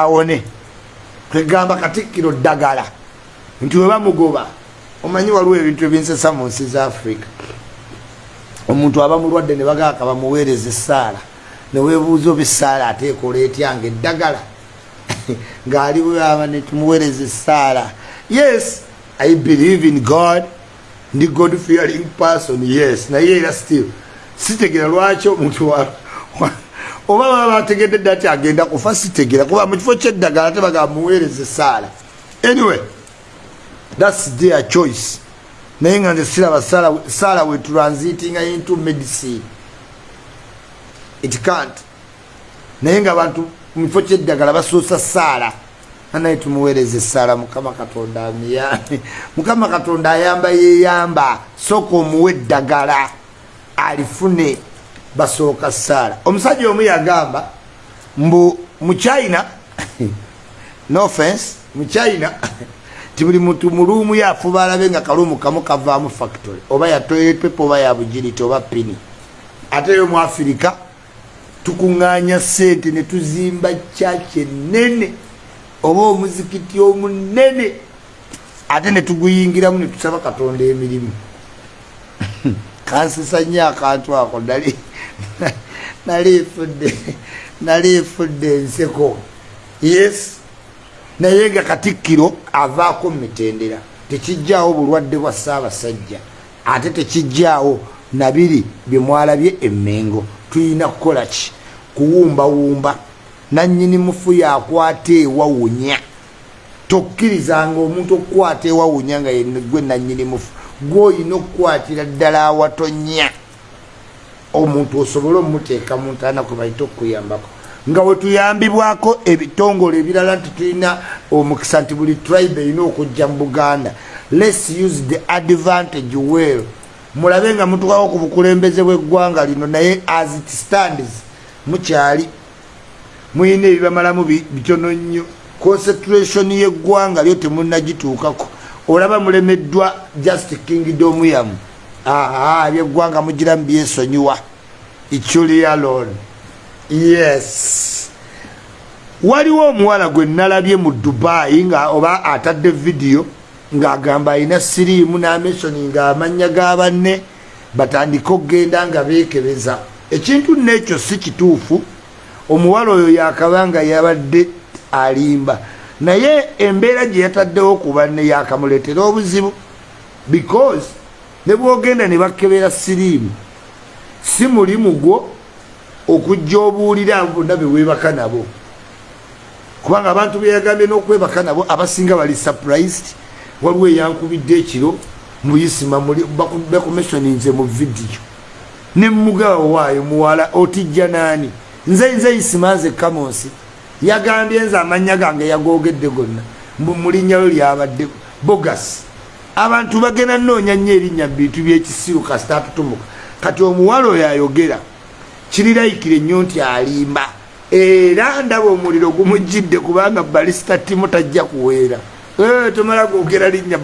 awone. Kwegamba katikkiro ddagala. Nti webamugoba omanyi waliwo ebintu ebinsesa mu nsi za afrika omuntu aba mulwadde ne bagaka bamuweereza essaala newebuuza oba essaala ateekola etyanga eddagala? Ngaali bwaba netumuweereza essaala yes i believe in god. Ndi god fearing person yes. Naye era still sitegera lwaki omuntu oba baba bategedde dda ti agenda kufa sitegera. Kuba mu kifo kyeddagala tebagaba muweereza essaala anyway thats their choice. Naye nga nze siraba saala we transitinga into medicine. It cant. Naye nga bantu mukifo kyeddagala basoosa saala anaye tumuweereza essaala mukama katonda amiyambe mukama katonda ayamba yeyamba sooka omuwe eddagala alifune basooka saala omusajja omu yagamba mbu muchina no offense muchina ti buli muntu muluumu yafuba alabe nga kaluumu kamu kavaamu factory oba yatoipepe oba yabugiriti oba pini. Ate yo mu afirika tukuŋŋaanya sente ne tuzimba kyaki enene oba omuzikiti omunene ate ne tuguyingiramu ne tusaba katonda emirimu kansisa nnyo akantu ako nali nalifudde nalifudde enseko yes. Naye nga katikkiro avaako mumitendera tekijjaawo bulwadde bwa ssaabasajja. Ate tekijjaawo nabiri byemwalabye emmengo. Tulina kukola ki? Kuwumbawumba. Nanyini mufu yakwata ewawunya. Tokkirizanga omuntu okukwata ewawunya nga gwe nanyini mufu gweolina okukwatira ddala awatonya omuntu osobole omuteeka mu ntaana kwe bayita okuyambako nga wetuyambibwako ebitongole ebirala nti tulina omukisa nti buli tribe erina okujja mu buganda. Lets use the advantage well. Mulabe nga mutukawo ku bukulembeze bweggwanga lino naye as it stands mukyali. Muyina ebibamalamu bitono nnyo. Concentration yeggwanga lyo temunagituukako olaba mulemeddwa just kingdom yamu aa byeggwanga mugiramu byesonyiwa. Ichulialon yes. Waliwo omuwala gwe nalabye mu dubai nga oba atadde vidiyo ng'agamba alina siriimu n'amesoni ng'amanya ga banne batandike okgenda nga beekebeza. Ekintu n'ekyo si kituufu. Omuwala oyo yakabanga yabadde alimba naye embeera gye yataddewo ku banne yakamuleetera obuzibu because ne bwogenda ne bakebera siriimu. Si mulimu gwo okujja obuulira bonna beweebaka nabo. Kubanga abantu beyagambye n'okwebaka nabo abasinga bali surprised. Waliwo eyankubidde ekiro muyisima bekomissioninze mu vidiyo nemugawo waayo muwala otijja naani. Nze nze yisimanze kamonsi yagambye nze amanya gange yagogedde gonna. Mulinnyayo lyabadde bogas abantu bagenda noonya nnyo erinnya bintu byekisiru kasita atutumuka kati omuwala oyo ayogera kirirayikire nnyo nti alimba. Era ndaba omuliro gumujjidde kubanga balisita timu tajja kuweera. Eh, tomala gogera linnya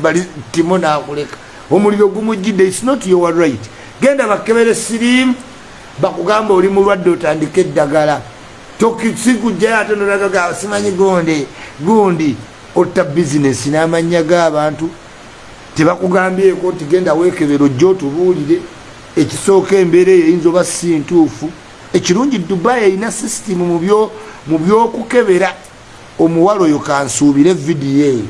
timo nakuleka. Omuliro gumujjidde its not your right. Genda bakebere sirimu bakugamba oli mulwadde otandika eddagala tokisikujjayo ate nolagaga simanyi gonde gundi otta bizinesi n'amanya g'abantu. Tebakugambyeko nti genda weekebera ojja otubuulire. Ekisooka embeera eyo eyinza oba si ntuufu. Ekirungi dubai erina sisitimu mu byokukebera. Omuwala oyo kansuubire vidiyo eyo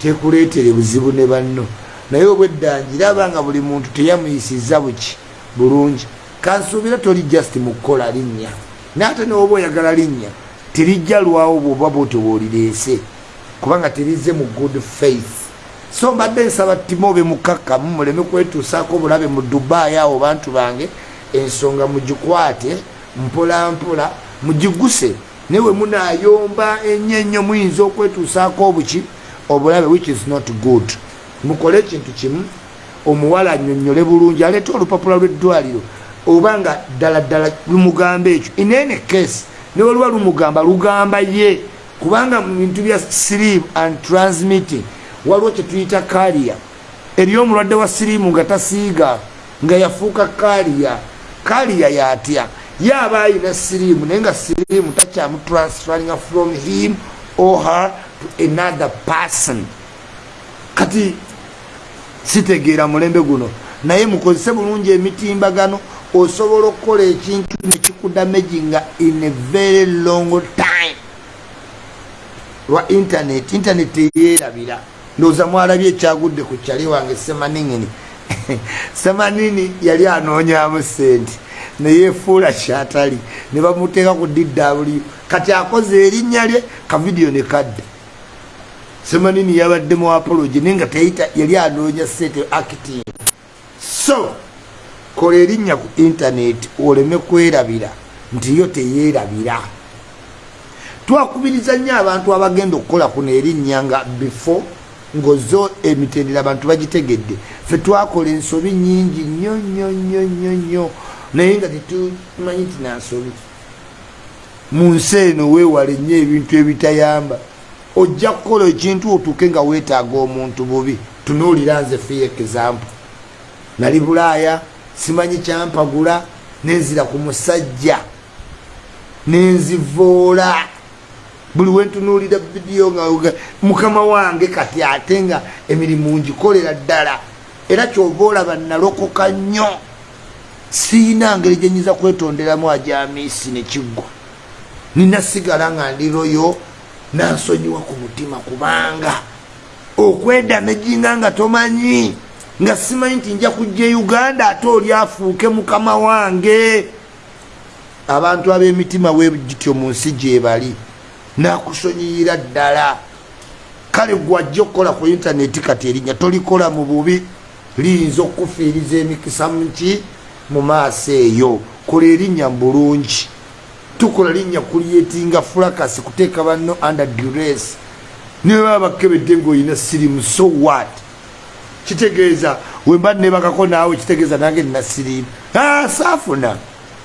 tekuleetere buzibu ne banno. Naye obweddanjiraba nga buli muntu teyamuyisiza buki bulungi. Kansuubire toli just mu kukola linnya naate newoba oyagala linnya terijja lwawo bwoba bwotyo bwolireese kubanga terize mu good faith. So mbadde nsaba timobe mukakkamu muleme kwetuusaako obulabe mu dubayi awo bantu bange ensonga mugikwate mpola mpola mugiguse. Naye we munayomba ennyo ennyo muyinza okwetuusaako obuki obulabe which is not good. Mukole ekintu kimu omuwala annyonnyole bulungi aleeta olupapula lw'eddwaliro oba nga ddala ddala lumugamba ekyo. Inene case. Ne waliwa lumugamba lugamba ye. Kubanga mu bintu bya sleep and transmitting waliwo kyetuyita kaliya eri omulwadde wa siriimu nga tasiiga nga yafuuka kaliya kaliya yatya. Yaaba ayina siriimu naye nga siriimu takyamutransferinga from him or her to another person. Kati sitegeera mulembe guno. Naye mukozese bulungi emitimbagano osobola okukola ekintu nekikudamaginga in a very long time. Lwa internet internet eyerabira. Ndowooza mwalabye ekyagudde ku kyali wange semaningini semanini yali anoonyamu sente neyefuula kyatali ne bamuteeka ku dw kati akoze erinnya lye kavidiyo ne kadda semanini yabadde mu apologi naye nga teyita yali anoonya sente acting. So kola erinnya ku intaneti oleme kwerabira nti yo teyerabira. Twakubiriza nnyo abantu abagenda okukola kuno erinnya nga before ngaozo emitendera abantu bagitegedde fe twakola ensobi nyingi nnyo nnyo nnyo nnyo nnyo. Naye nga tetumanyi nti nansobi. Mu nsi eno weewale nnyo ebintu ebitayamba. Ojja kukola ekintu otuuke nga weetaaga omuntu bubi. Tunuulira nze fiye example. Nali bulaaya simanyi kyampagula nenzira ku musajja nenzivoola buli wentunuulira vidiyo nga mukama wange kati ate nga emirimu ngikolera ddala era kyova olaba nalokoka nnyo. Siina ngeri gyenyiza kwetonderamu ajamisi nekiggwa nina sigala nga ndiroyo nansonyiwa ku mutima kubanga okwedamejinga nga tomanyi nga simanyi nti nja kujja e uganda ate oli afuuke mukama wange. Abantu ab'emitima wegityo mu nsi gyebali nakusonyiyira ddala. Kale gwajja okukola ku intaneti kati erinnya tolikola mu bubi liyinza okufiiriza emikisa muki mu maaso eyo. Kola erinnya bulungi. Tukola linnya kulyetinga fulakasi kuteeka banno under dures niwe baba bakebedde ngaolina sirimu so what kitegeeza. Wemba nebakako naawe kitegeeza nange nina sirimu ah, saafuna.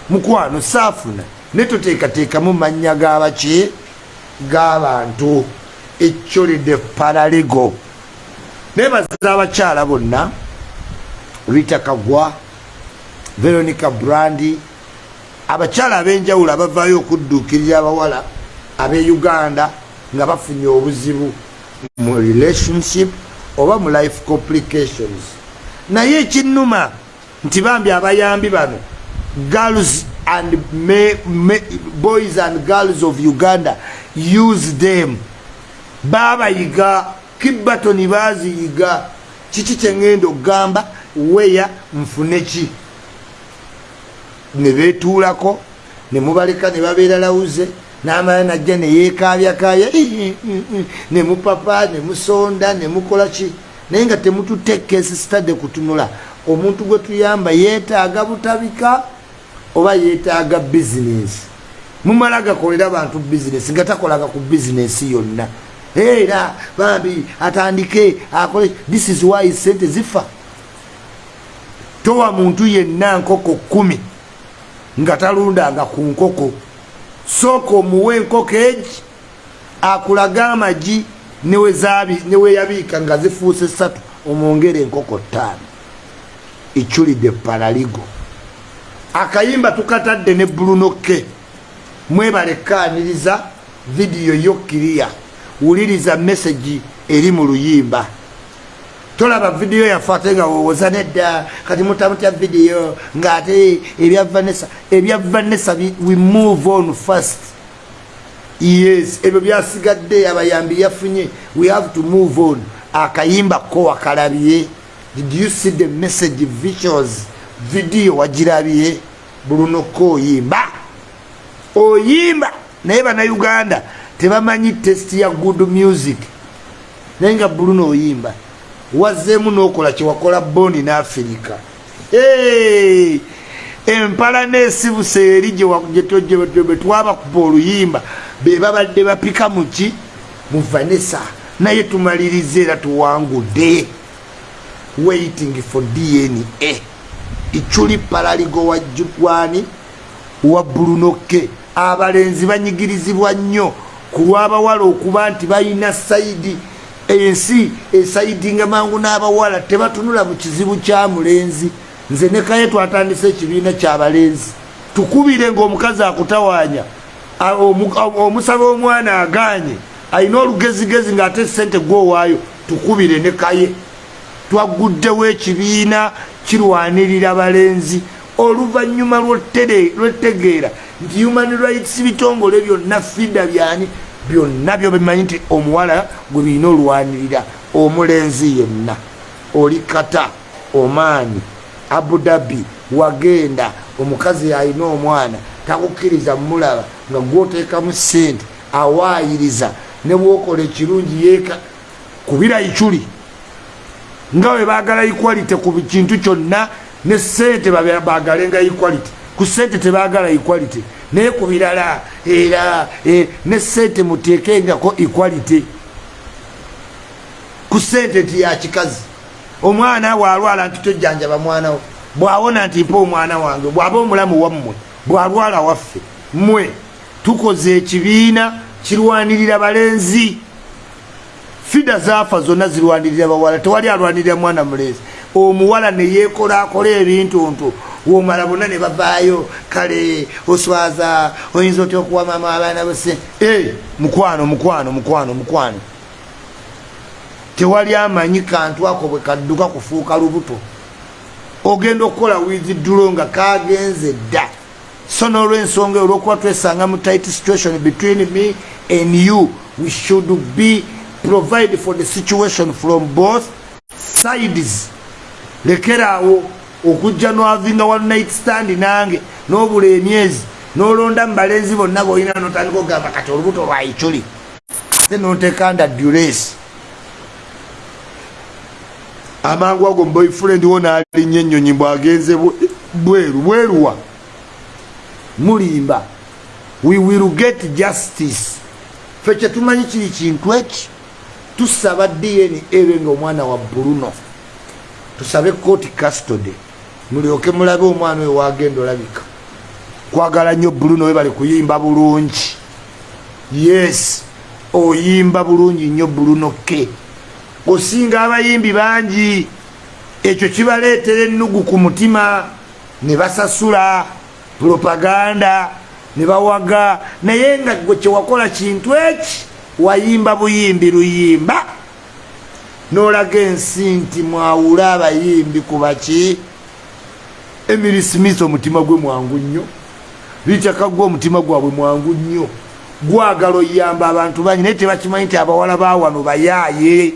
Mukwano saafuna. Ne toteekateekamu mannya gabaki g'abantu ekyoledde paralego. Nebaza abakyala bonna. Rita kagwa veronica brandi. Abakyala ab'enjawulo abavaayo okudduukirira abawala ab'e uganda nga bafunye obuzibu mu relationship oba mu life complications. Naye ekinnuma nti bambi abayambi bano girls and me, me, boys and girls of uganda use them. Babayiga kibatoni baziyiga. Kiki kyeŋŋenda okugamba? Weya nfune ki? Nebetuulako nemubaleka nebabeera lawuze namala najja neyekabyakabya nemupapa nemusonda nemukola ki naye nga temututekesi sitade kutunula omuntu gwe tuyamba yeetaaga butabika oba yeetaaga bizinesi mumala gakolera abantu bizinesi nga takolaga ku bizinesi yonna. Era bambi atandike akole this is why sente zifa. Towa muntu yenna nkoko kumi nga talundanga ku nkoko sooka omuwe enkoko egi akulaga amagi neweyabiika nga zifuuse satu omwongere enkoko ttaano. Eculidde paraligo akayimba tukatadde ne bulunoke. Mwebalekaaniriza vidiyo yokkiriya wuliriza mesagi eri mu luyimba tolaba vidiyo yafe ate nga wowoza nedda kati mutamutya vidiyo ngaate ebya vanessa ebya vanessa we move on first. Yes ebyo byasigadde abayambi yafunye we have to move on. Akayimba ko wakalabye. Did you see the message visuals vidiyo wagirabye? Bulunoko oyimba. Oyimba! Naye banauganda tebamanyi test ya good music. Naye nga buluno oyimba wazzeemu n'okola kyewakola bondi neafirika empala neesibuse eri bwetwabakuba oluyimba bebabadde bapika muki mu vanessa. Naye tumaliriza era tuwangudde. Waiting for dna iculi paraligo wa jukwani wa bulunoke. Abalenzi banyigirizibwa nnyo. Ku lw'abawala okuba nti balina saidi ensi esaidinga mangu n'abawala tebatunula mu kizibu kya mulenzi. Nze nekaye twatandise ekibiina kyabalenzi tukubire ngaomukazi akutawaanya omusaba omwana aganye ayina olugezigezi ngaate sente gwowaayo tukubire ne kaye. Twaguddewo ekibiina kirwanirira balenzi. Oluvanyuma lwetegeera nti human rights bitongole byonna fida byani byonna byo bimanyi nti omuwala gwe birina olwanirira omulenzi yenna oli kata omaani abudabi wagenda omukazi alina omwana takukkiriza mulaba nga gwoteekamu sente awaayiriza ne bwokola ekirungi yeeka kubira ikyuli nga bwe baagala equality ku kintu kyonna ne sente baagalenga equality ku sente tebaagala equality. Naye ku birala era e, ne sente muteekengako equality. Ku sente nti yakikazi omwana bwalwala nti tojjanjaba mwanawo bwawona nti mpa omwana wange bwaba omulamu wammwe bwalwala waffe mmwe tukoze ekibiina kirwanirira balenzi fida zaafa zonna zirwanirira bawala tewali alwanirira mwana mulenzi omuwala neyekolakola ebintu ntu. Womala bonna ne bavaayo kale oswaza oyinza otya okuwa mama abaana bose e mukwano mukwano mukwano mukwano. Tewali amanyi kantu ako bwe kadduka kufuuka lubuto. Ogenda okukola wiziddulo nga kagenze dda. So nolwensonga olwokuba twesanga mu tight situation between me and you we should be provide for the situation from both sides. Lekeraawo okujja nwavinga one night stand nange nobula emyezi nolonda mubalenzi bonna boyina notandika okugamba kati olubuto lwaikuli ate notekanda dures amangu ago muboyfriend wo nalinnya ennyonyi bwagenze bweru bweruwa. Mulimba we will get justice. Fe kyetumanyi kiri kintu eki tusaba dna ebe nga omwana wa bruno. Tusabe court custody. Mulyoke mulabe omwana oyo wagenda olabika. Kwagala nnyo bruno we bali kuyimba bulungi. Yes oyimba bulungi nnyo bruno ke osinga abayimbi bangi ekyo kibaleetera ennugu ku mutima ne basasula propaganda ne bawaga. Naye nga gwe kyewakola kintu eki wayimba buyimbi luyimba nolaga ensi nti mwawule abayimbi ku baki. Emiri smith omutima gwe mwangu nnyo. Lityaka gwe omutima gwabwe mwangu nnyo. Gwagala oyamba abantu bangi naye tebakimanyi nti abawala bawano bayaaye.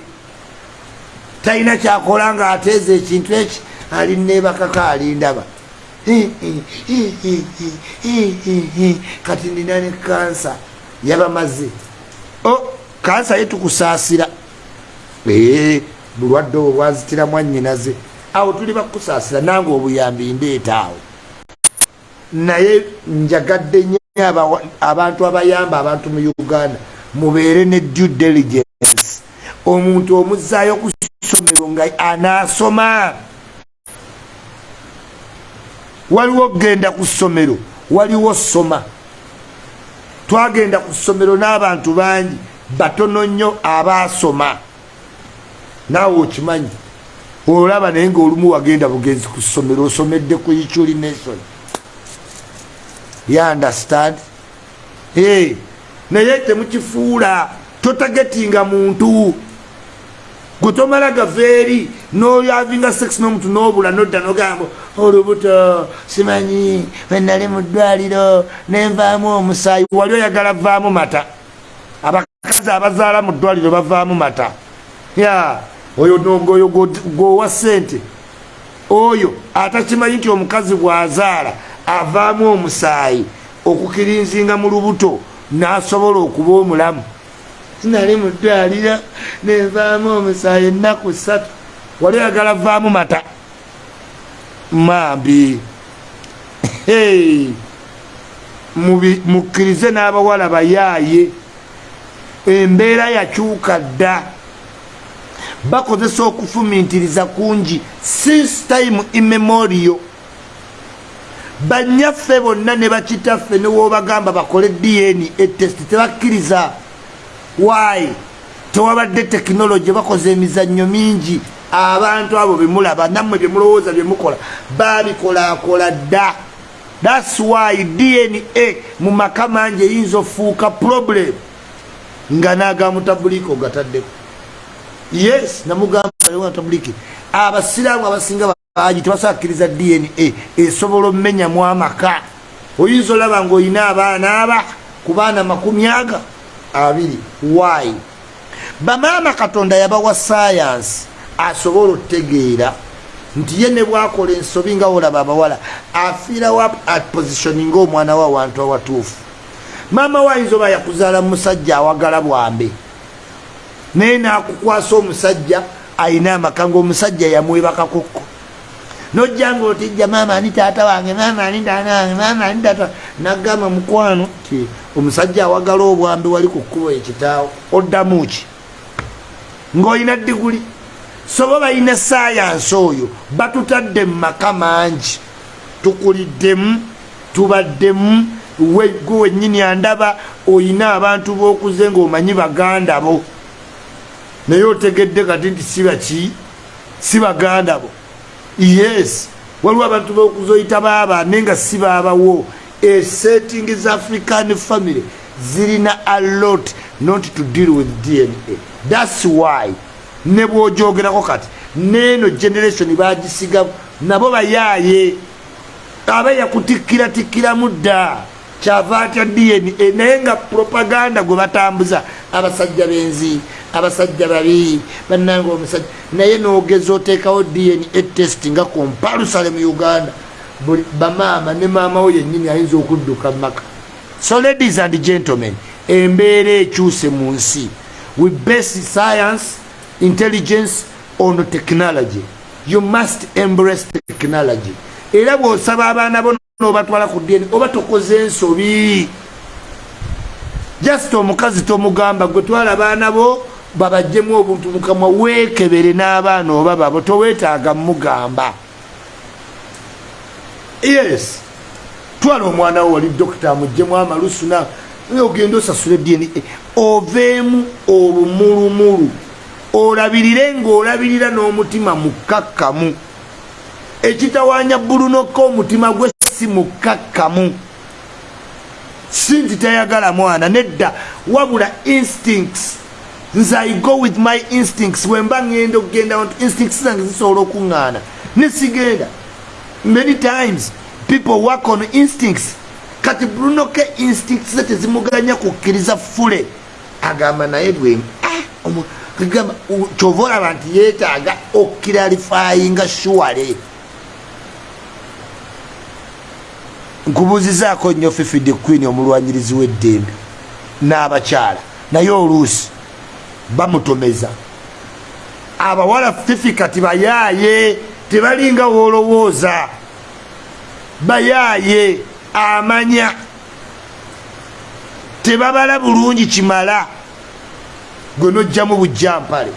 Talina kyakola nga ateeza ekintu eki alinebakako alindaba. Kati nina ne kansa yabamaze kansa ye tukusaasira. Bulwadde obwo bwazitira mwannyinaze awo tuli bakusaasira nange obuyambi ndeeta awo. Naye njagadde nyo abantu abayamba abantu mu uganda mubeere ne due diligence. Omuntu omuzaayo ku ssomero nga anaasoma. Waliwo genda ku ssomero waliwo soma. Twagenda ku ssomero n'abantu bangi batono nnyo abaasoma. Naawe okimanyi? Olaba naye ngaolumu wagenda bugenzi ku ssomero osomedde ku ichuli nation. Yunderstand naye temukifuula totagetinga muntu. Gwe tomala gaveeri nolyavinga sex n'omuntu n'obula nodda nogamba olubuto simanyi wenali mu ddwaliro nenvaamu omusaayi. Wali oyagala vaamu mata abakazi abazaala mu ddwaliro bavaamu mata. Ya oyo nogoyo gwowa sente oyo atakimanyi nti omukazi bwazaala avaamu omusaayi okukirinzinga mu lubuto n'asobola okuba omulamu. Sinali mu ddwaliro nenvaamu omusaayi ennaku ssatu. Wali oyagala vaamu mata? Mambi. Mukkirize n'abawala bayaaye embeera yakyuka dda. Bakozesa okufumintiriza kungi since time immemorio banyaffe bonna ne bakitaffe newoobagamba bakole dna etest tebakkiriza. Wayi tewabadde tekinologi bakoze emizannyo mingi. Abantu abo bemulaba nammwe byemulowooza byemukola babikolakola dda. Thats why dna mu maka mangi eyinza ofuuka problem nga nagamutabuliki ogataddeko yes namugambaatabuliki abasiraamu abasinga baji tebasakkiriza dna esobola omumenyamu amaka oyinza olaba ngaolina abaana aba ku baana makumi aga abiri why bamaama katonda yabawa sayansi asobola otegeera nti ye ne bwakola ensobi nga olaba abawala afiirawo aposition ngaomwana we awantu awatuufu maama we ayinza oba yakuzaala musajja awagala bwambe. Naye nakukwasa omusajja ayina amaka ngaomusajja yamwebakakokko nojjanga otijja maama ani taata wange maama ani taata wange maama ani taata nagamba mukwano ti omusajja awagala obwambe wali ku kkubo ekitaawo oddamu ki? Ng'olina diguli soba balina sayansi oyo batutadde mu maka mangi. Tukuliddemu tubaddemu gwe wennyini andaba oyina abantu b'okuze ng'omanyi baganda bo. Naye otegedde kati nti si baki si baganda bo. Yes waliwo abantu b'okuze oyita baaba naye nga si baabawo. Esetting za african family. Zirina a lot not to deal with dna thats why. Ne bwojogerako kati neeno generation bagisiga nabo bayaaye. Aba yakutikkiratikkiramu dda kyava atya dna naye nga propaganda gwe batambuza abasajja benzi abasajja babi bananga omusajja naye nogeza oteekawo dna test nga kompalusale mu uganda buli bamaama ne maama we yennyini ayinza okudduka mumaka so ladies and gentlemen embeera ekyuse mu nsi we base science intelligence on technology you must embrace technology. Era bwosaba abaana bo nobatwala ku dn oba tokoze ensobi. Just omukazi tomugamba gwe twala abaana bo babajjemu obuntu mukamwa wekebere n'abaana oba babo towetaaga mugamba yes. Twala omwana wo wali dokita amuggyemu amalusu na ogenda osasula dna oveemu olumulumulu olabirire ngaolabirira n'omutima mukakkamu. Ekitawanya bulunokka omutima gwe si mukakkamu si nti tayagala mwana nedda wabula instincts. Nze i go with my instincts. Wemba ngenda okugenda nti instincts zange zisobola okuŋŋaana. Nesigenda many times people work on instincts. Kati brunoke instincts ze tezimuganya kukkiriza fule. Agamba naye bwe ah, kyova olaba nti yeetaaga okiralifayinga shuwale nkubuuzizaako nnyo fifide queen omulwanyirizi w'eddembe n'abakyala naye oluusi bamutomeza. Abawala fifi kati bayaaye tebalinga woolowooza bayaaye amanya. Tebabala bulungi kimala gwe nojjamu bujjampale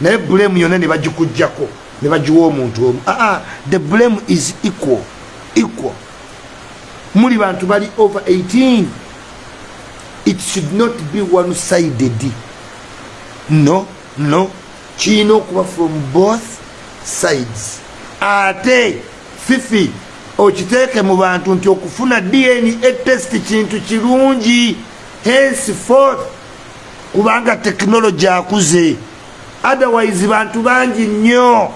naye bulemu yonna ne bagikugjako ne bagiwa omuntu omu. Aa the blame is equal equal muli bantu bali over 18 it should not be one sided no no. Kiina okuba from both sides. Ate fifi okiteeke mu bantu nti okufuna dna test kintu kirungi. Henceforth kubanga tekinologi akuze. Otherwise bantu bangi nnyo.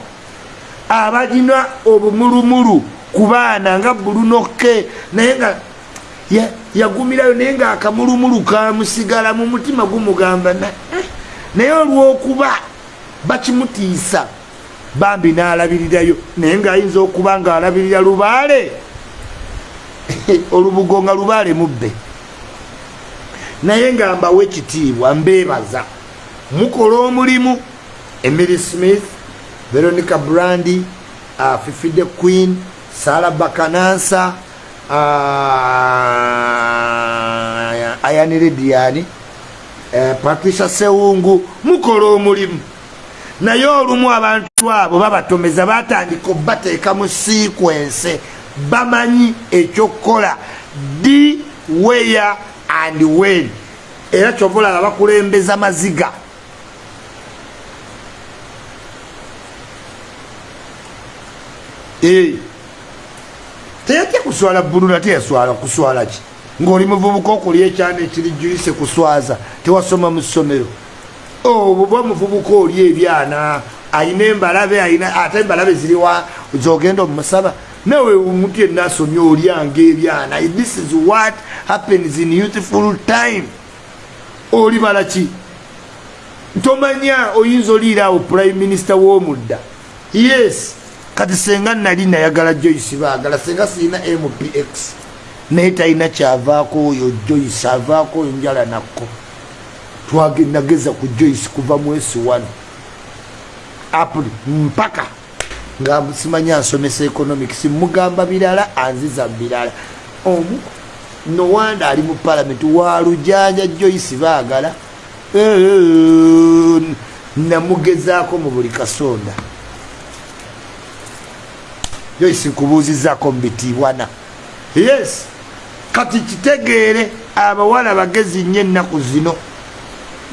Abagina obumulumulu ku baana nga bulunoke naye nga yagumirayo naye nga akamulumulu kamusigala mu mutima gumugamba naye olwokuba bakimutiisa bambi n'alabirirayo naye ngaayinza okuba ng'alabirira lubaale olubugo nga lubaale mubbe. Naye nga mbawe ekitiibwa mbeebaza mukola omulimu emily smith veronica brandi uh, fifide queen sara bakanansa uh, ayanirediani uh, patricia sewungu mukola omulimu. Naye olumu abantu abo babatomeza batandika obateeka mu sequence bamanyi ekyokukola. Di weya and wen. Era kyova olaba bakulembeza maziga teyatya kuswala bululu ate yaswala kuswala ki? Ng'oli muvubuka okulya ekyana ekiri juyise kuswaza tewasoma mu ssomero. Obuba muvubuka oli ebyana ayina embalabe ate embalabe ziriwa zogenda omumusaba nawe omuntu yenna asomye olyanga ebyana. This is what happens in youthful time. Oli balaki tomanya oyinza oliiraawo prime minister w'omudda? Yes kati senga nali nayagala joyce baagala senga siina mpx naye talina kyavaako oyo joyce avaako oyo njala nakko. Twagendageza ku joyce kuva mwesi wano apuli mpaka. Nga simanya nsomesa economics mugamba birala anziza birala. Omu nowanda ali mu palamenti walujanja joyce baagala namugezaako mu buli kasonda joyce nkubuuzizaako mu bitiibwana. Yes. Kati kitegeere abawala bagezi nnyo ennaku zino.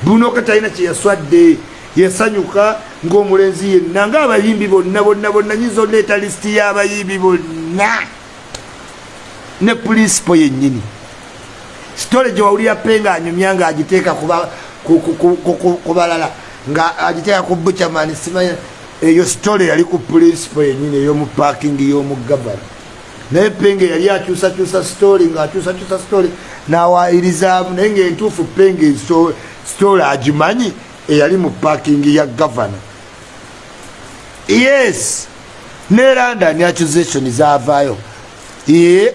Buno katalina kyeyaswadde yasanyuka ngaomulenzi yenna ngaabayimbi bonna bonna bonna nyinza oleeta lisiti y'abayimbi bonna. Ne pulinsipo yennyini. Sitole gyewawulira pe nga anyumya nga agiteeka ku balala nga agiteeka ku buchamani simanya eyo sitole yali ku pulinsipo yennyini ey'omupakingi y'omugavana naye penge yali akyusakyusa sitoli ngaakyusakyusa sitoli nawayirizaamu naye ngaentuufu penge sitoli agimanyi eyali mu pakingi ya gavana yes ne london accusation zavaayo ye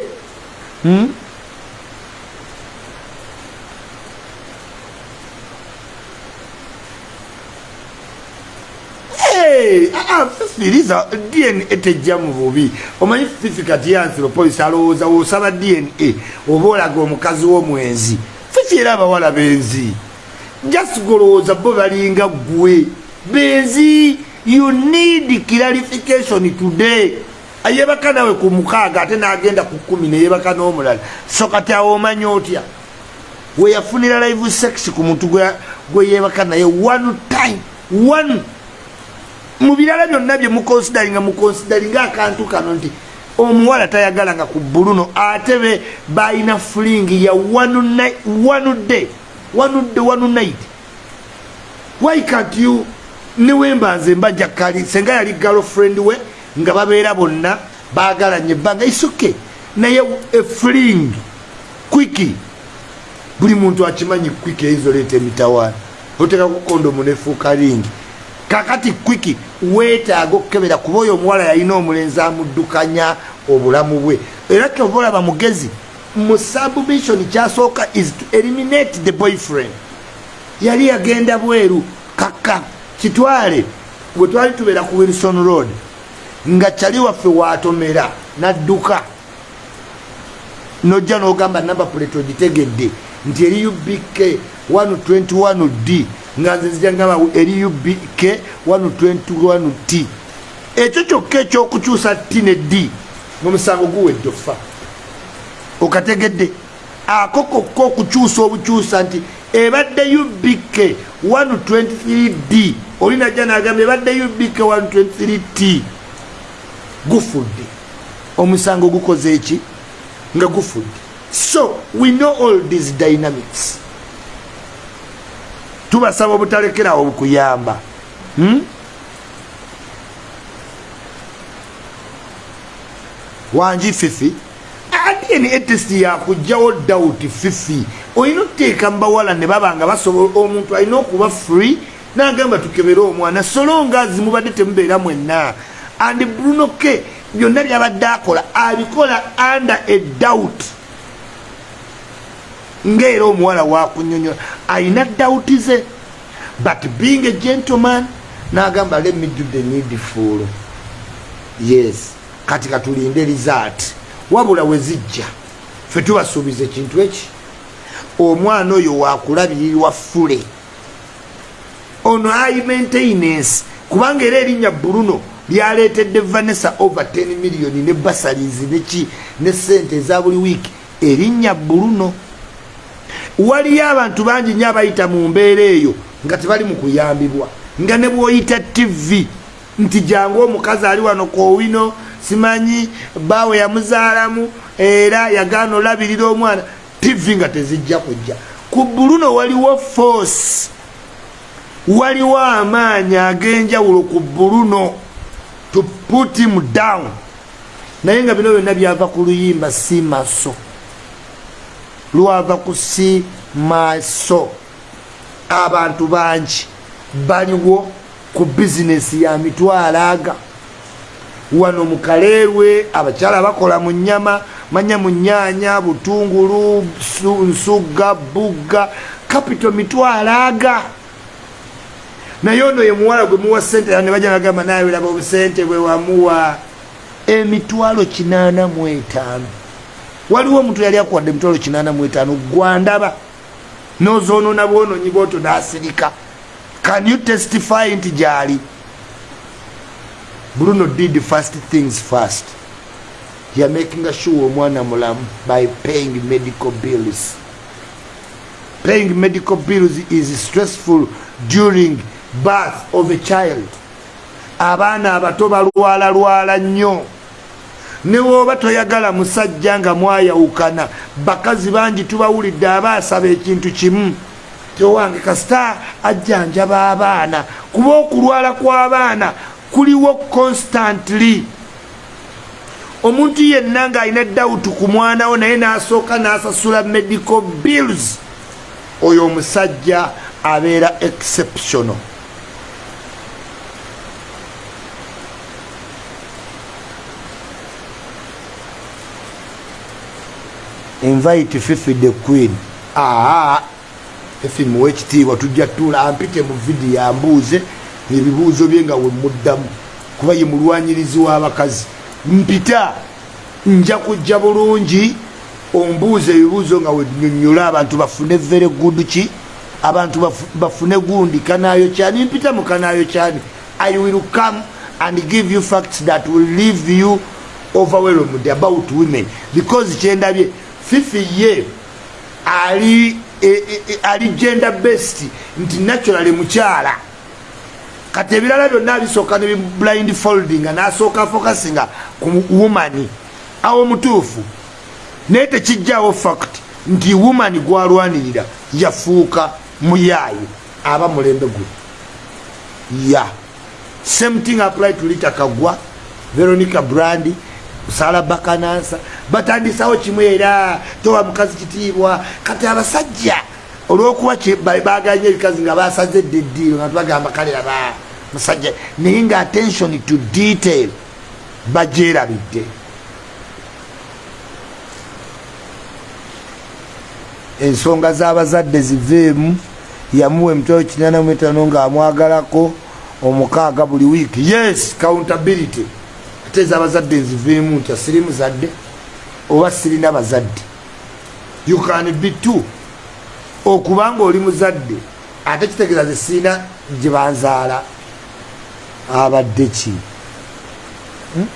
firiza dna tejja mu bubi. Omanyi fifi kati yanthropolisi alowooza woosaba dna oba olaga omukazi w'omwenzi? Fifi era abawala benzi? Jasigolowooza bo balinga gwe benzi you need clarification today. Ayebaka nawe ku mukaaga ate n'agenda ku kumi neyebaka n'omulala. So kati awo omanyi otya? Weyafunira live sex ku muntu gwe yebaka naye one time one mubirala byonna bye mukonsidaringa mukonsidaringa akantu kano nti omuwala tayagala nga ku buluno ate be balina fulingi ya day one night. Why can't you? Niwemba nze mbaja kali senga yali girlfriend we nga babeera bonna bagalanye ebbanga isoke naye efuling kwiki buli muntu akimanyi kwiki eizoleeta emitawaana otekaku kondomu nefuuka lingi kakati kwiki weetaaga okukebera kuba oyo omuwala yalina omulenzi amuddukanya obulamu bwe. Era kyova olaba mugezi mu submission kyasooka is to eliminate the boyfriend. Yali yagenda bweru kaka kitwale bwe twali tubeera ku wilson road nga kyali waffe watomera nadduka. Nojja n'ogamba namba puleto ogitegedde nti eri ubk 121 d nga nze nzijangamba eri ubk 121 t. Ekyo kyokka ekyokukyusa t ne d mumusango guwedde ofa okategedde. Ako kokka okukyusa obukyusa nti ebadde ubk 123 d olinajja nagamba ebadde ubk 123 t gufudde. Omusango gukoze eki? Nga gufudde. So we know all these dynamics tubasaba obutalekerawo obukuyamba. Hmm? wanji fifi? Adieni etest yakugjawo doubt fifi? Olina okuteeka mubawala ne baba nga basobola omuntu alina okuba free nagamba tukebere omwana solo nga zimubadde temubeera mwenna. And bruno ke byonna byabadde akola abikola under a doubt ngaera omuwala wakunyonyola. Ayina dawuti ze but being a gentleman nagamba let me do the needful. Yes. Kati katulinde result. Wabula wezijja fe tubasuubiza ekintu eki? Omwana oyo wakulabirirwa fule ono ai maintenance kubanga era erinnya bruno lyaletedde vanessa over 10 million ne basalis neki ne sente eza buli wiiki erinnya bruno waliyo abantu bangi nyo abayita mu mbeera eyo nga tebali mu kuyambibwa. Nga ne bwoyita tv nti jangu omukazi ali wano kowino simanyi bawe yamuzaalamu era yagaana olabirira omwana. Tv nga tezijja kujja. Ku buluno waliwo force. Waliwo amaanyi ag'enjawulo ku buluno to put him down. Naye nga bino byonna byava ku luyimba si maso lwava ku si maaso abantu bangi baliwo ku bizinesi ya mitwalo aga wano mukaleerwe abakyala bakola mu nyama manya mu nyanya butungulu nsugga bugga kapito mitwalo aga naye ono ye muwala gwe muwa sente ne bajja nagamba nawe laba obusente bwe wamuwa. Emitwalo kinaana mu etaano waliwo omuntu yali akuwadde emitwalo kinaana mu etaano gwandaba nozoonona bwononyi bwoto nasirika. Can you testify nti gyali? Bruno did first things first. Ya making sure omwana mulamu by paying medical bills. Paying medical bills is stressful during birth of a child. Abaana abato balwala lwala nnyo newooba toyagala musajja nga mwayawukana bakazi bangi tubawulidde abaasaba ekintu kimu. Towange kasita ajjanjaba abaana. Kuba okulwala kw'abaana kuliwo constantly. Omuntu yenna ng'alina dawutu ku mwanawo naye n'asooka n'asasula medical bills oyo omusajja abeera exceptional invite fifi the queen. Aa fifi muwe ekitiibwa tujja tuula ampite mu vidiyo ambuuze ebibuuzo bye nga wemuddamu kuba ye mulwanyirizi w'abakazi. Mpita nja kujja bulungi ombuuza ebibuuzo nga wenyonyola abantu bafune very good ki? Abantu bafune gundi kanayo kyani? Mpita mu kanayo kyani? I will come and give you facts that will leave you overwhelmed about women. Because kyendabye fifi ye ali e, e, e, ali gender best nti naturally mukyala. Kati ebirala byonna abisooka ne blind folding nasooka focusinga ku woman. Awo mutuufu naye tekijjawo fact nti woman gwalwanirira yafuuka muyaayi aba mulembe gwe. Ya. Same thing apply to lita kagwa veronica brandi sala bakanansa batandisawo kimu era towa mukazi kitiibwa. Kati abasajja olwokuba baganye ebikazi nga basaze dde eddiiro nga tubagamba kalera musajja naye nga attention to detail bajerabidde ensonga z'abazadde ziveemu yamuwa emitwalo kinana muetaano ngaamwagalako omukaaga buli wiiki. Yes countability ate ezabazadde nziveemu nti asiri muzadde oba sirina bazadde. You can be two. Okubanga oli muzadde ate kitegeeza ze sirina gye banzaala abadde ki? Hmm?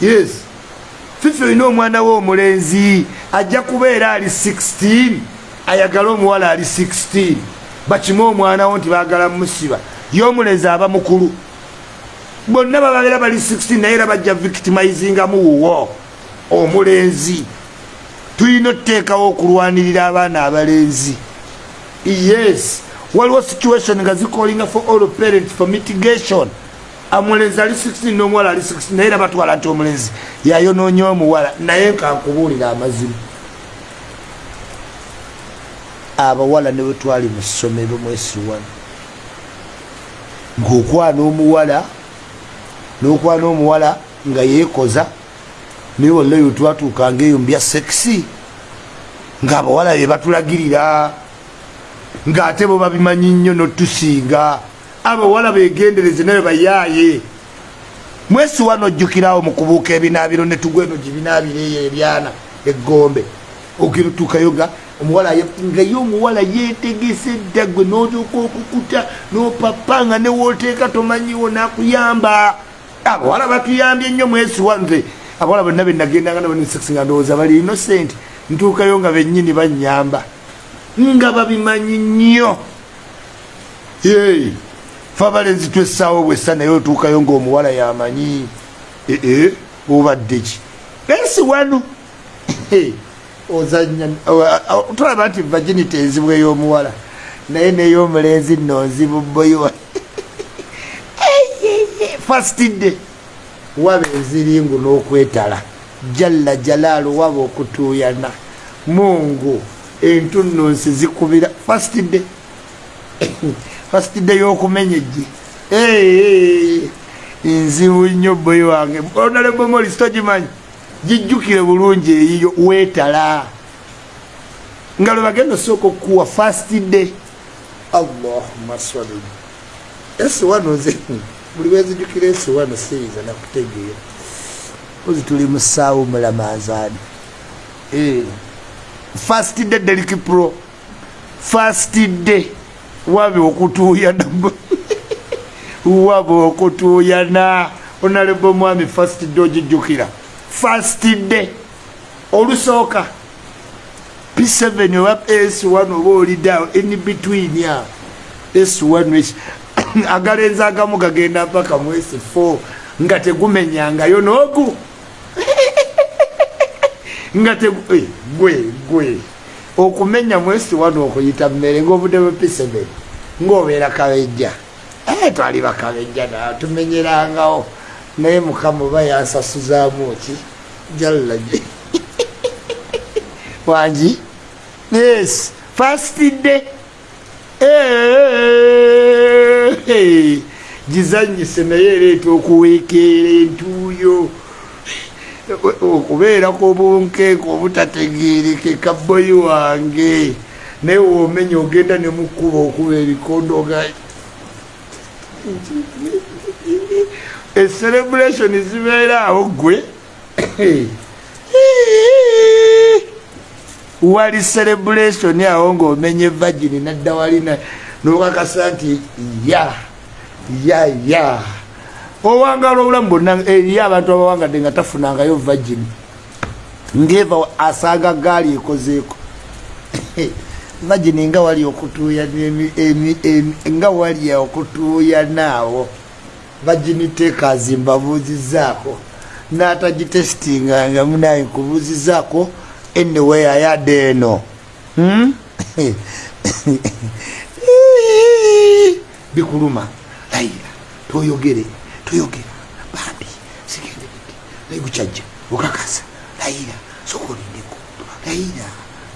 yes. Fifi olina omwana we omulenzi ajja kubeera ali 16 ayagala omuwala ali 16 bakime omwanawo nti bagala musiba yomulenzi aba mukulu. Bonna bababeera bali 16 naye era bajja victimizingamu wuwo omulenzi. Tulina otuteekawo okulwanirira abaana abalenzi. Yes waliwo situation nga zikolinga for all parents for mitigation. Omulenzi ali 16 n'omuwala ali 16 naye era batwala nti omulenzi yayonoonya omuwala naye kankubuulira amazimu abawala ne bwetwali mu ssomero mwesi wano ngaokwana omuwala nokwana omuwala nga yeekoza naye wallayo twatuukanga eyo mbya sekisi ngaabawala be batulagirira ngaate bo babimanyi nnyo notusinga abawala begendereze naye bayaaye. Mwesi wano ojjukirawo mu kubuuka ebinaabiro netugweno gibinaabireyo ebyana eggombe ogirituukayo nga omuwala nga ye omuwala yetegese dda gwe notuuka okukuta nopapa nga newoteeka tomanyiwo nakuyamba. Abawala batuyambye nnyo mwesi wanze abawala bonna benagendanga nabanisexinga ndowooza bali innocent. Ntuukayo nga bennyini banyamba nga babimanyi nnyo. Ye fe abalenzi twessaawo bwessa naye otuukayo ngaomuwala yamanyi. Ee obadde ki? Esi wano ozanya tulaba nti vaginity enzibu ey'omuwala naye ney'omulenzi nno nzibu boyiwa fastidde waba enziringu n'okwetala. Jalla jalaalu waba okutuuyana. Mungu entununsi zikubira. Fastidde fastidde y'okumenya ejji nzibu nnyo boyi wange. Onalebomolis togimanyi gijjukire bulungi eyiyo weetala nga lwe bagenda osooka okukuwa fastidde allahuma sali esi wano nze buli wezijukira esi wano siyinza nakutegeera. Ozi tuli musaawo mulamazaani eh. fastidde deliki pro. Fastidde wabe okutuuyana wabe okutuuyana onalebo mwami fastidde ogijjukira fastidde olusooka p7 oba s1 oba olidaawo in between a s1 agalenzi agamu gagenda mpaka mu s4 nga tegumenyangayo noogu nga eh, gwe okumenya mu s1 okuyita mmere ngaobudde bwe p7 ngaobeera kabejja eh, twali bakabejja na tumenyerangawo naye mukama oba yansasuzaamu ki jallaje wangi? Yes. Fastidde gizanyise naye ereeta okuweekeera entuuyo. Okubeerako obunkeeko obutategerekeka boyi wange. Naye womenya ogenda nemukuba okuba ebikondoga ecelebration zibeera awo gwe. Wali celebration awo ngaomenye vagini nadda walina nokakasa nti ya ya ya. Owangala obulamu bonna eriyo abantu abawangadde nga tafunangayo vagini ngeva asanga gaali ekozeeko. Vagini nga wali okutuuya nga wali okutuuya naawo vagini tekazi mbabuuzizaako n'atagitesitinganga munaye nkubuuzizaako anyway ayadde eno hmm? bikuluma. Layira toyogere toyogera. Bambi sigende bidi naye gukyajja okakasa layira sokolindeko layira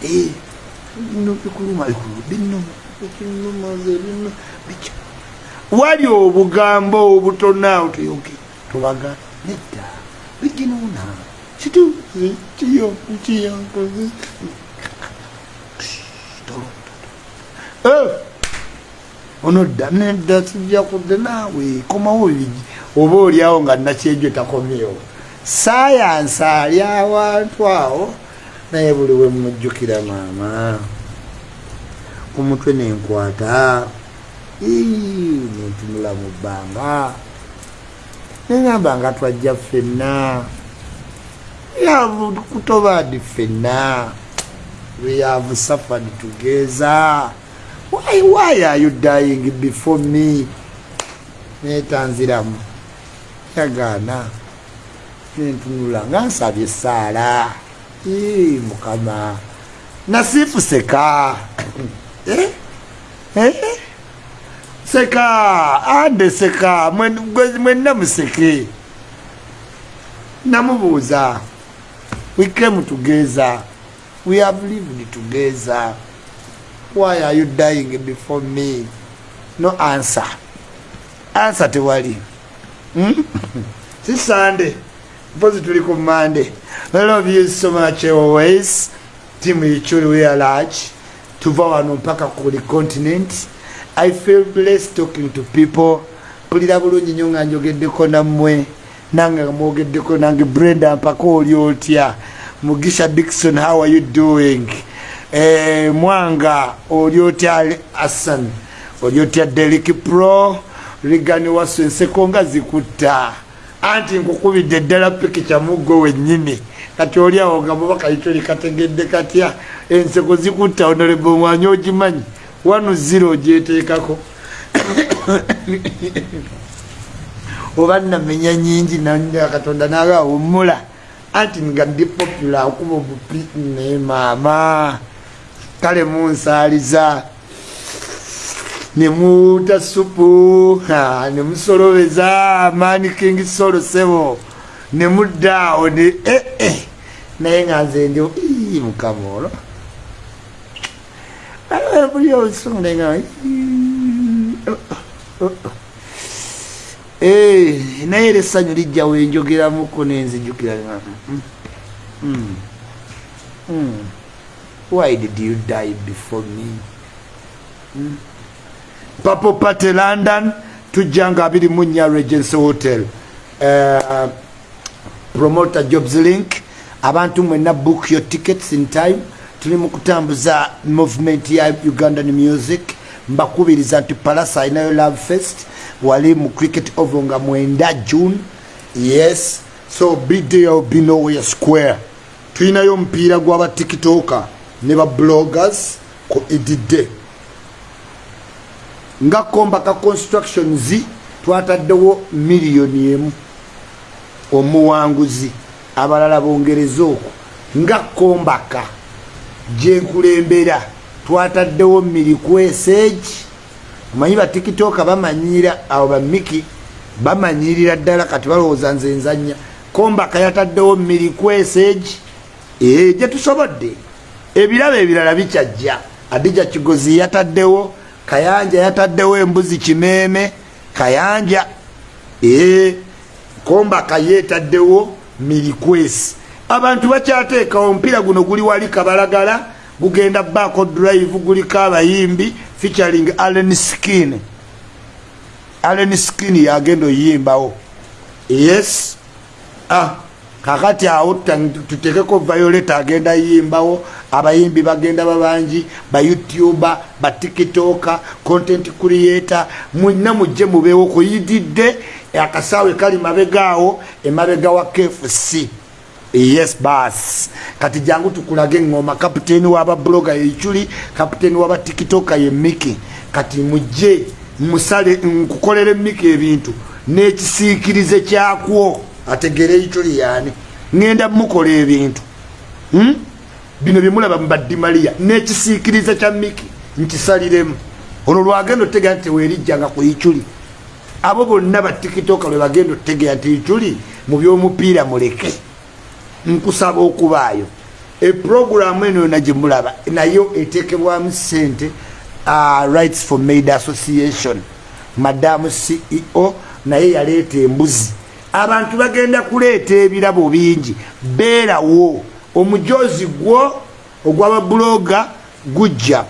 bino bikuluma bino. Bikinumaze bino. Bica wali obugambo obutonaawo toyogere tobaga nedda biginuna kituuzi kiyo kiyankozi onodda nedda kijja kudde naawe komawo bigi oba oliawo nga nakyejo takomyewo sayansi ali awantu awo naye buli we mujjukira maama. Omutwe nenkwata nentunula mu bbanga. Neŋamba nga twajja ffenna. Kutobadi ffenna? We have suffered together. Why, why are you dying before me? Netanziramu. Yagaana. Nentunula nga nsabye esaala mukama. Nasifu seka eh? Eh? Seka ande seka mwenna museke namubuuza we came together we have lived together. Why are you dying before me? No answer. Answer tewali hmm? si sande mpozi tuli ku mande. I love you so much always. Timu ichuli we are large. Tuva wano mpaka kuli continent i feel blessed talking to people. Mpulira bulungi nyo nga njogeddeko nammwe nange mwogeddeko nange brenda mpaka oli otya. Mugisha dikson how are you doing? Eh, mwanga oli otya asan oli otya derik pro? Ligani wasu enseko nga zikutta. Anti nkukubidde ddala pikica muggo wennyini. Kati oli awo nga mubakaito likategedde katya enseko zikutta onorebo mwanya ogimanyi wanu ziro ogyeteekako oba namenya nyingi katonda nagawumula anti nga ndi popula akuba obupi ne maama kale munsaaliza. Nemuuta supu nemusolobeza amaani king solo sebo. Nemuddaawo ne ee eh, naye nga nze ndi mukama olwo buli obusunga Eh, naye era essanyu lijja wenjogeramuko nenzijukira mm, mm, mm. why did you die before me? Papo pate london tujjanga abiri munya regency hotel. Uh, promoter jobs link. Abantu mwena book your tickets in time tuli mukutambuza movement ya ugandan music. Mbakubiriza nti palasa alinayo love fest. Wali mu cricket ovo nga mwenda june. Yes. So bidday of binowere square. Tulinayo omupiira gw'abatikitoka ne babloggers ku ididde nga kombaka constructions twataddewo miliyoni emu. Omuwanguzi abalala bongereza okwo. Nga kombaka gyenkulembera twataddewo milikweseegi omanyi batikitoka bamanyira abo bamiki bamanyirira ddala kati balowooza nze nzanya kombaka yataddewo milikweseegi ee gyetusobodde ebirabo ebirala bikyajja. Adija kigozi yataddewo kayanja yataddewo embuzi kimeeme kayanja ee kombaka yeetaddewo milikwesi abantu bakyateekawo omupiira guno guli wali kabalagala gugenda baako drive guliko abayimbi featuring allen skin. Allen skin yagenda oyimbawo. Yes. Ah, kakati awo tutekeko violet agenda yimbawo abayimbi bagenda babangi bayoutuber batikitoka content creator mwina mujje mubeewo kuyididde akasaawe kali mabegaawo emabega wa kfc yes bas kati jangu tukulage engoma kapiteeni wababloga yeichuli kapiteeni wabatikitoka ye miki kati mujje musale nkukolere miki ebintu. Nekisiikirize kyakwo. Ategere eichuli yani ngenda mukola ebintu. Hmm? bino byemulaba mubadimaliya nekisiikirize kya miki nkisaliremu. Olwo lwagenda otegera nti tewerijjanga ku ichuli. Abo bonna batikitoka lwe bagenda otegera nti ichuli mu byomupiira muleke nkusaba okubaayo. Eproguramu eno yona gyemulaba nayo etekebwamu sente uh, rights for maid association madamu ceo naye yaleeta embuzi. Abantu bagenda kuleeta ebirabo bingi beerawo omujozi gwo ogwababuloga gujja.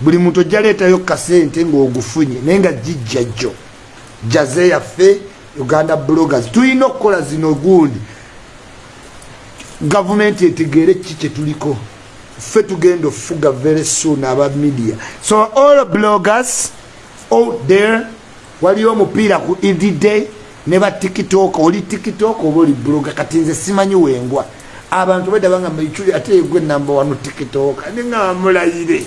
Buli muntu ojja leetayo kasente ngaogufunye naye nga gijja jjo. Jaze yaffe uganda bloggers tulina okukola zino gundi gavumenti etegeere ki kyetuliko ffe tugenda ofuga very soon aba media. So all bloggers out there waliyo omupiira ku everyday ne ba tiktok. Oli tiktok oba oli blogger? Kati nze simanyi wengwa. Abantu bedabanga maichuli ate egwe namba wano tiktok. Ninga mulayire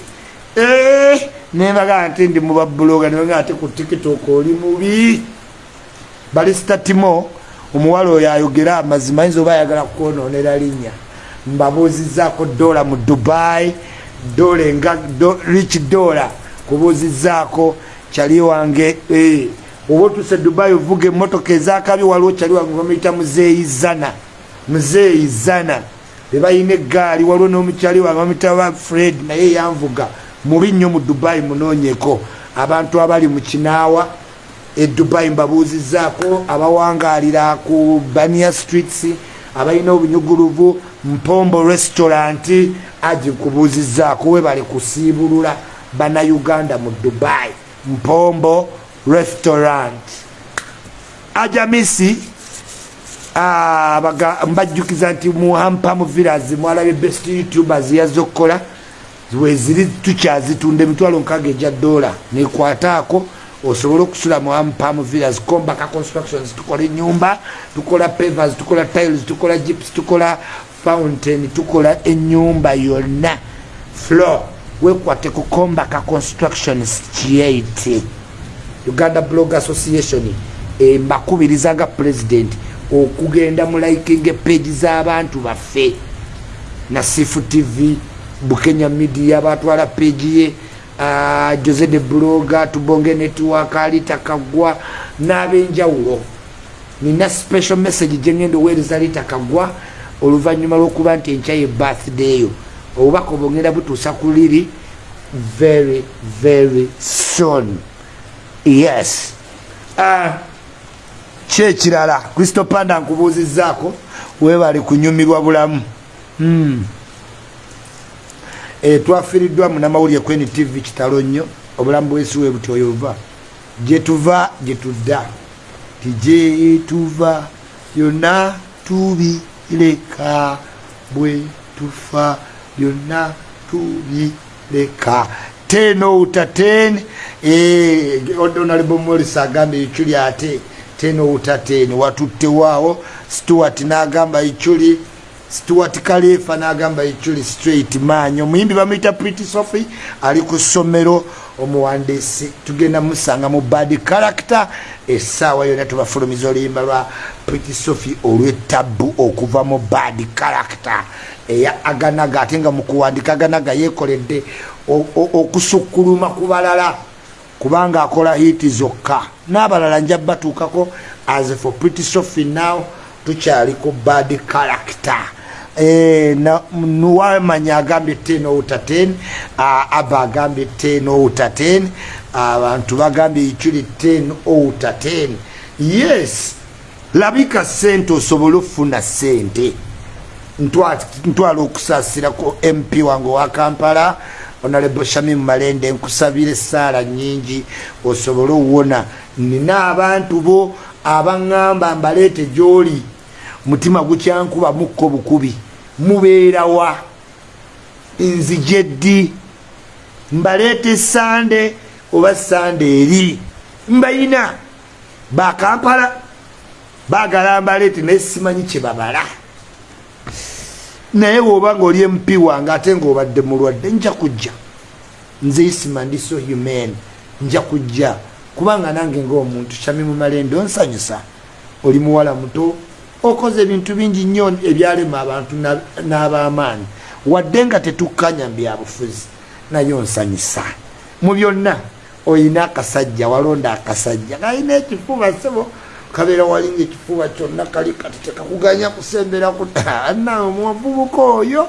eh, nembagaa nti ndi muba bloga nebaga ate ku tiktok oli mubi. Balisita timo omuwala oyo ayogera amazima yinza oba ayagala kukononera linnya. Mbabuuzizaako dola mu dubai dola enga rich dola. Kubuuzizaako kyali wange eh, oba otuse dubai ovuga emotoka ezakabi waliwo kyali wange bamuyita muzeeyizana muzeeyizana bebayina egaali waliwo nomukyali wange bamuyita ba fred naye yanvuga. Mubi nnyo mu dubai munoonyeko abantu abali mu kinaawa edubai mbabuuzizaako abawangalira ku bania streets abalina obunyuguluvu mpombo restaurant agikubuuzizaako we bali kusiibulula bannayuganda mu dubai. Mpombo restaurant. Ajamisi mbajjukiza nti muhampamu villas mwalabye best youtubers yazze okukola weziri tukyazitunda emitwalo nkaga eja dola. Nekwataako osobole okusula muhampamu villas combaka constructions tukola enyumba tukola pavers tukola tiles tukola gips tukola fountain tukola enyumba yonna. Floor wekwate ku combaka constructions kiyaiti uganda blog association mbakubiriza nga pulezidenti okugenda mu liking page z'abantu baffe. Nasifu tv bukenya media batwala page ye jose de bloga tubonge network alitakagwa n'abenjawulo. Nina special message gyengenda oweereza litakagwa oluvanyuma lwokuba nti enkya ye birthday yo. Obubaka obwongenda butuusa ku liri very very soon. Yes. Uh, kyekirala kristo panda nkubuuzizaako webali kunyumirwa bulamu. Mm. E, twafiiriddwa munamawulire kweni tv kitalo nnyo obulamu bwesiwe buti oyo buva. Gyetuva gyetudda tigyetuva byonna tubireka. Bwe tufa byonna tubireka. Tenouta ten onalibomolisi agambye ekyuli ate tenouta ten. Watuttewaawo stewart n'agamba ekyuli stewart kalefa n'agamba ekyuli straight maanyi omuyimbi bamuyita pretty sophie ali ku ssomero. Omuwandiisi tugenda musanga mu bad character. Essaawa yonna tubafulumiza oluyimba lwa pretty sophie olwetabu okuva mu bad character. Eya aganaga ate nga mukuwandika aganaga yekoledde okusukkuluma ku balala kubanga akola hiti zokka. N'abalala nja batuukako as for pretty sophie now tukyali ku bad character nuwamanya agambye ten outa ten aba agambye ten outa ten abantu bagambye ekiri ten outa ten. Yes labika sente. Osobole okufuna sente ntwala okusasirako mp wange wa kampala onalebo shami mumalende nkusabire esaala nyingi osobole owona nina abantu bo abaŋŋamba mbaleete gyoli mutima gukyankuba mukko bukubi mubeerawa nzije ddi? Mbaleete sande oba sande eri? Mbayina bakampala bagala mbaleete naye simanyi kyebabala naye woba nga oli mp wange ate ngaobadde mulwadde nja kujja. Nze isima ndi so human nja kujja. Kubanga nange ngaomuntu kyami mumalende onsanyusa. Oli muwala muto okoze ebintu bingi nnyo ebyalema abantu n'abamaanyi. Wadde nga tetukkanya byabufuzi naye onsanyusa. Mu byonna oyina akasajja walonda akasajja kalina ekifuba sebo kabeera walinga ekifuba kyonna kali kati tekakuganya kusembera nawe muvubuka oyo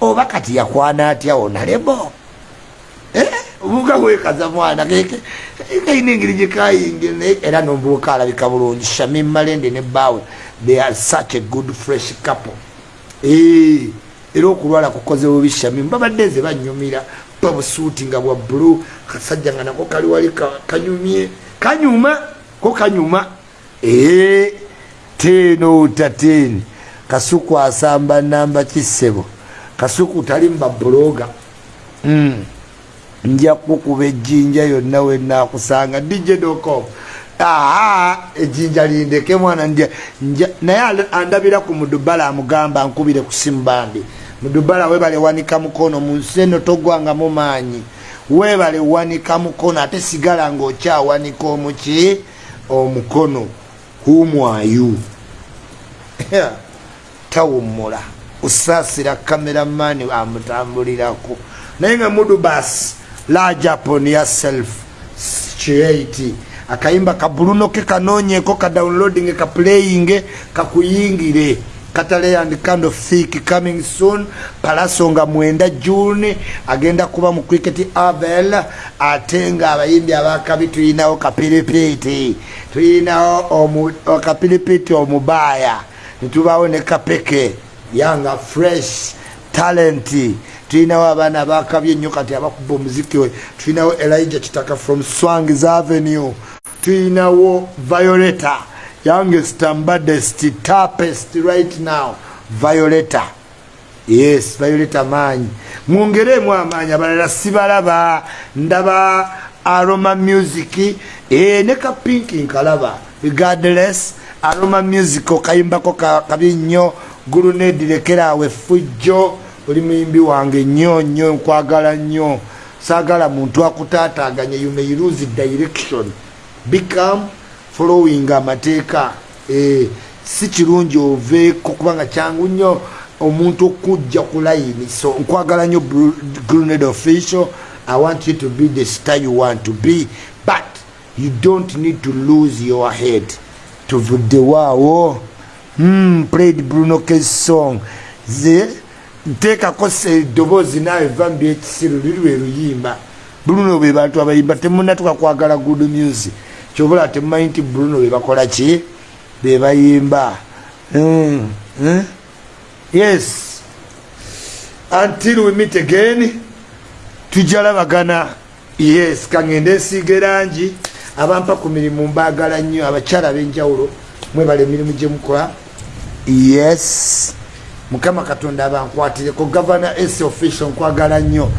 oba kati yakwana atya onalebo eh? obuvuka wekaza mwana kaina engeri gyekayingira era nomuvubuka alabika bulungi shami malende ne bawe they are such a good fresh couple. Eh, era okulwala kukoze bubi shamimu babadde nze banyumira babusuuti nga bwa bulu kasajja nga nako kali wali kanyumye. Kanyuma? Ko kanyuma? Ee tenouta ten. Kasuku asamba namba kisebo. Kasuku tali mubabuloga mm. nja kukuba ejjinja yonna wenakusanga dj.com ejjinja lindeke mwana naye andabira ku mudubala amugamba nkubire ku simu bandi mudubala webale wanika mukono mu nsi eno togwanga mu maanyi. Webale wanika mukono ate sigala ngaokyawanika omuki omukono. Humwayu tawummula kusaasira kameramani amutambuliraku naye nga mudubas lajapon yaself creati akayimba kabulunoke kanonyeko kadownloading kaplaying kakuyingire katale and kind of thick coming soon. Palaso nga mwenda june. Agenda kuba mu cricket abel. Ate nga abayimbi abakabi tulinawo kapiripiti tulinawo kapiripiti omubaya. Nitubawo ne kapeke. Yanga fresh talenti tulinawo abaana abakabye ennyo kati abakuba omuziki we. Tulinawo elijah kitaka from swangs avenue tulinawo violeta youngest and baddest tapest right now violeta yes violeta maanyi mwongeremu amaanyi abalala sibalaba ndaba aroma music. E, ne kapinki nkalaba. Regardless aroma music okayimbako kabi nnyo gulunedirekerawe fujjo. Oli muyimbi wange nnyo nnyo nkwagala nnyo. Saagala muntu akutaataganye you may lose direction become following amateeka. Eh, si kirungi oveeko kubanga kyangu nnyo omuntu okujja ku layini so nkwagala nnyo grenade official. I want you to be the star you want to be but you don't need to lose your head tuvuddewaawo mm, played bruno kes song. Ze nteekako eddoboozi naawe va mubyekisiru liri lwe luyimba. Bruno be bantu abayimba temunatuka kwagala good music kyobula temumanyi nti bruno bebakola ki? Bebayimba mm, mm? yes. Until we meet again tujalabagana yes kangende esiiga erangi abampa ku mirimu mbagala nnyo abakyala b'enjawulo mwebala emirimu gyemukola yes. Mukama katonda abankwatireko gavana s official nkwagala nnyo.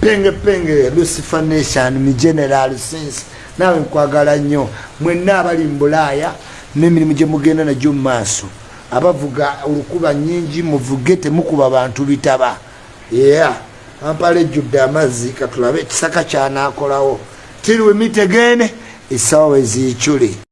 Penge penge lucifer nation mi general sense naawe nkwagala nnyo. Mwenna abali mu bulaaya n'emirimu gye mugenda nagyo mu maaso abavuga olukuba nyingi muvuge temukuba bantu bitaba. Yeah ampala ejjudde amazzi katulabe ekisaka kyanakolawo tiriwe mitegene esawa eziikyule